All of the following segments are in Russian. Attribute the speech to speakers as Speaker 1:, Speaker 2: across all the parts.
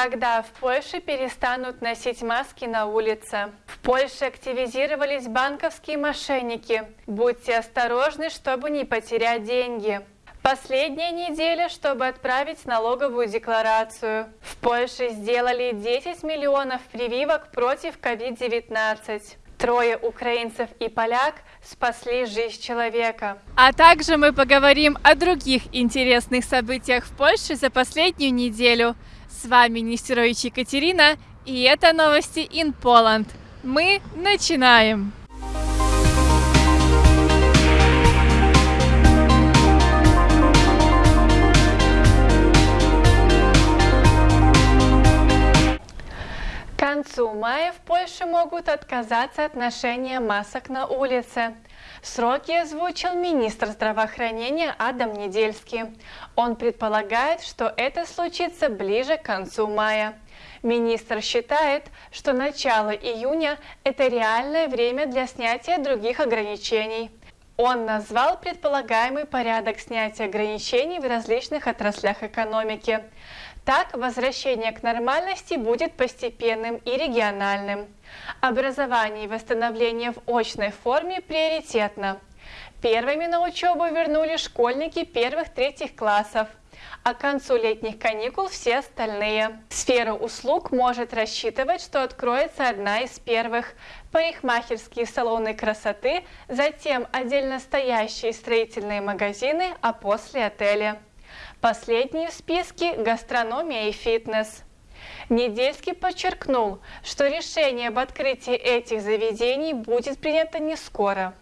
Speaker 1: Когда в Польше перестанут носить маски на улице? В Польше активизировались банковские мошенники. Будьте осторожны, чтобы не потерять деньги. Последняя неделя, чтобы отправить налоговую декларацию. В Польше сделали 10 миллионов прививок против COVID-19. Трое украинцев и поляк спасли жизнь человека.
Speaker 2: А также мы поговорим о других интересных событиях в Польше за последнюю неделю. С вами Нестерович Екатерина, и это новости in Poland. Мы начинаем!
Speaker 1: Концу мая в Польше могут отказаться от ношения масок на улице. Сроки озвучил министр здравоохранения Адам Недельский. Он предполагает, что это случится ближе к концу мая. Министр считает, что начало июня – это реальное время для снятия других ограничений. Он назвал предполагаемый порядок снятия ограничений в различных отраслях экономики. Так, возвращение к нормальности будет постепенным и региональным. Образование и восстановление в очной форме приоритетно. Первыми на учебу вернули школьники первых-третьих классов, а к концу летних каникул все остальные. Сфера услуг может рассчитывать, что откроется одна из первых – парикмахерские салоны красоты, затем отдельно стоящие строительные магазины, а после отели. Последние в списке – гастрономия и фитнес. Недельский подчеркнул, что решение об открытии этих заведений будет принято не скоро.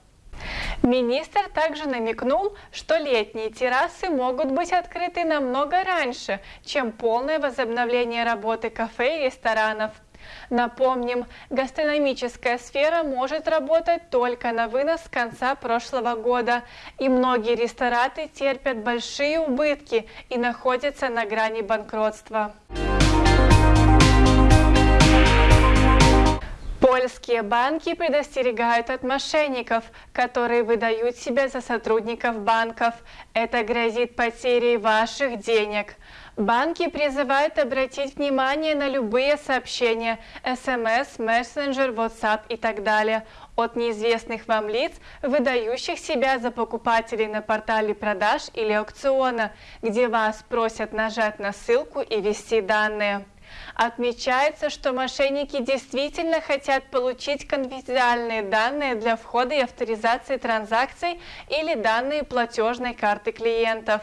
Speaker 1: Министр также намекнул, что летние террасы могут быть открыты намного раньше, чем полное возобновление работы кафе и ресторанов – Напомним, гастрономическая сфера может работать только на вынос с конца прошлого года, и многие рестораты терпят большие убытки и находятся на грани банкротства. Польские банки предостерегают от мошенников, которые выдают себя за сотрудников банков. Это грозит потерей ваших денег. Банки призывают обратить внимание на любые сообщения, смс, мессенджер, WhatsApp и так далее от неизвестных вам лиц, выдающих себя за покупателей на портале продаж или аукциона, где вас просят нажать на ссылку и ввести данные. Отмечается, что мошенники действительно хотят получить конфиденциальные данные для входа и авторизации транзакций или данные платежной карты клиентов.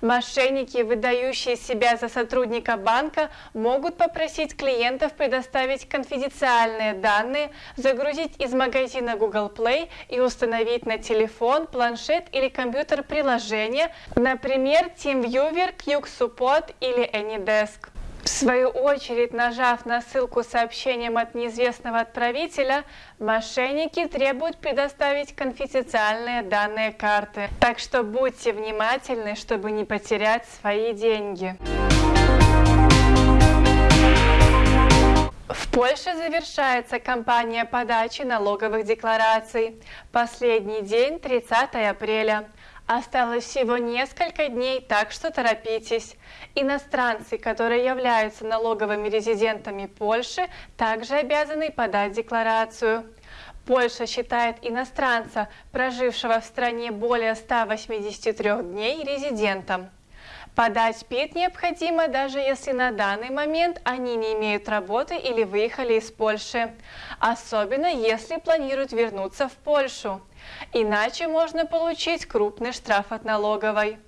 Speaker 1: Мошенники, выдающие себя за сотрудника банка, могут попросить клиентов предоставить конфиденциальные данные, загрузить из магазина Google Play и установить на телефон, планшет или компьютер приложение, например, TeamViewer, QSupport или AnyDesk. В свою очередь, нажав на ссылку с сообщением от неизвестного отправителя, мошенники требуют предоставить конфиденциальные данные карты. Так что будьте внимательны, чтобы не потерять свои деньги. В Польше завершается кампания подачи налоговых деклараций. Последний день 30 апреля. Осталось всего несколько дней, так что торопитесь. Иностранцы, которые являются налоговыми резидентами Польши, также обязаны подать декларацию. Польша считает иностранца, прожившего в стране более 183 дней, резидентом. Подать ПИТ необходимо, даже если на данный момент они не имеют работы или выехали из Польши, особенно если планируют вернуться в Польшу. Иначе можно получить крупный штраф от налоговой.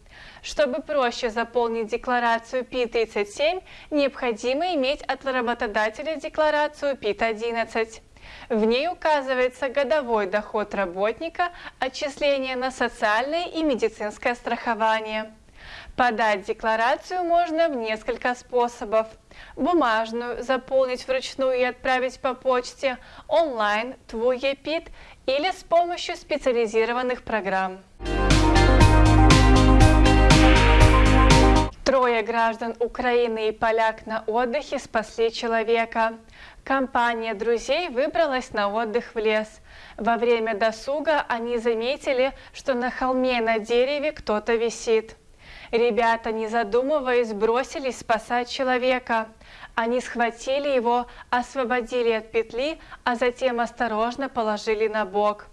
Speaker 1: Чтобы проще заполнить декларацию ПИ-37, необходимо иметь от работодателя декларацию ПИТ-11. В ней указывается годовой доход работника, отчисления на социальное и медицинское страхование. Подать декларацию можно в несколько способов. Бумажную, заполнить вручную и отправить по почте, онлайн, твой ЕПИТ или с помощью специализированных программ. Трое граждан Украины и поляк на отдыхе спасли человека. Компания друзей выбралась на отдых в лес. Во время досуга они заметили, что на холме на дереве кто-то висит. Ребята, не задумываясь, бросились спасать человека. Они схватили его, освободили от петли, а затем осторожно положили на бок.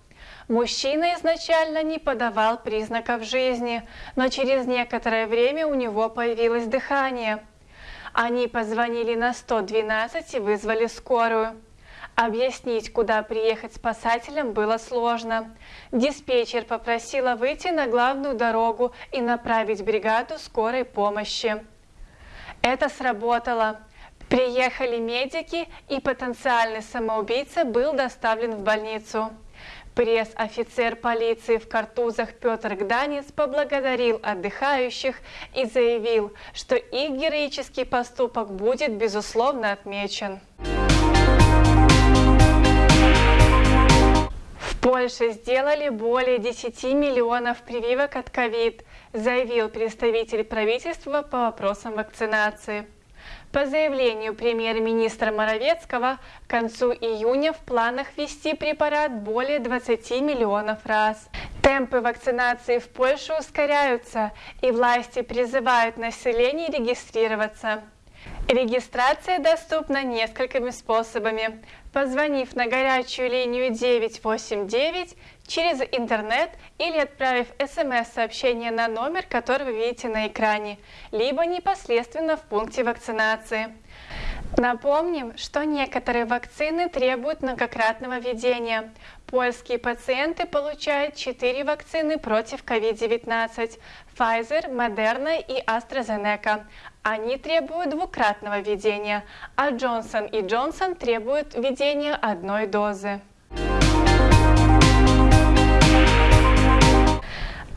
Speaker 1: Мужчина изначально не подавал признаков жизни, но через некоторое время у него появилось дыхание. Они позвонили на 112 и вызвали скорую. Объяснить, куда приехать спасателям, было сложно. Диспетчер попросила выйти на главную дорогу и направить бригаду скорой помощи. Это сработало. Приехали медики, и потенциальный самоубийца был доставлен в больницу. Пресс-офицер полиции в картузах Петр Гданец поблагодарил отдыхающих и заявил, что их героический поступок будет безусловно отмечен. Польше сделали более 10 миллионов прививок от ковид, заявил представитель правительства по вопросам вакцинации. По заявлению премьер-министра Моровецкого, к концу июня в планах ввести препарат более 20 миллионов раз. Темпы вакцинации в Польше ускоряются, и власти призывают население регистрироваться. Регистрация доступна несколькими способами. Позвонив на горячую линию 989 через интернет или отправив смс-сообщение на номер, который вы видите на экране, либо непосредственно в пункте вакцинации. Напомним, что некоторые вакцины требуют многократного введения. Польские пациенты получают 4 вакцины против COVID-19 – Pfizer, Moderna и AstraZeneca. Они требуют двукратного введения, а Johnson Johnson требуют введения одной дозы.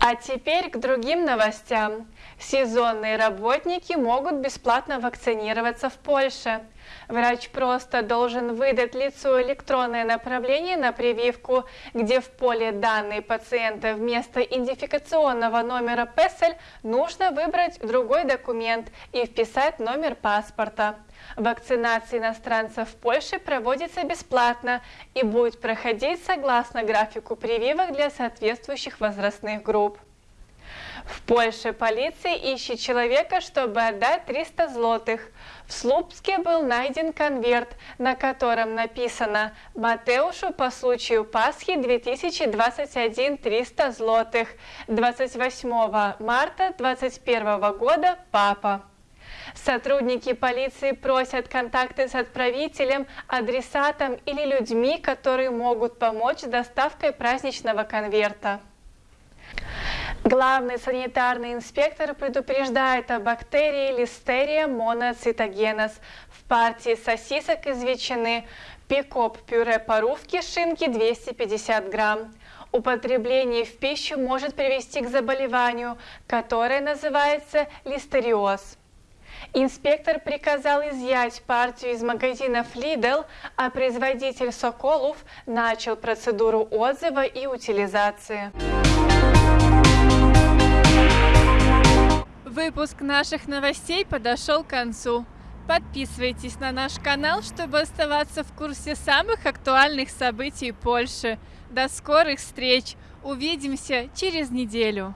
Speaker 1: А теперь к другим новостям. Сезонные работники могут бесплатно вакцинироваться в Польше. Врач просто должен выдать лицу электронное направление на прививку, где в поле данные пациента вместо идентификационного номера ПЭСЛь нужно выбрать другой документ и вписать номер паспорта. Вакцинация иностранцев в Польше проводится бесплатно и будет проходить согласно графику прививок для соответствующих возрастных групп. В Польше полиция ищет человека, чтобы отдать 300 злотых. В Слупске был найден конверт, на котором написано «Матеушу по случаю Пасхи 2021 300 злотых. 28 марта 2021 года папа». Сотрудники полиции просят контакты с отправителем, адресатом или людьми, которые могут помочь с доставкой праздничного конверта. Главный санитарный инспектор предупреждает о бактерии Listeria monocytogenes в партии сосисок из ветчины, пикоп пюре парувки шинки 250 грамм. Употребление в пищу может привести к заболеванию, которое называется листериоз. Инспектор приказал изъять партию из магазинов Lidl, а производитель Соколов начал процедуру отзыва и утилизации.
Speaker 2: Выпуск наших новостей подошел к концу. Подписывайтесь на наш канал, чтобы оставаться в курсе самых актуальных событий Польши. До скорых встреч! Увидимся через неделю!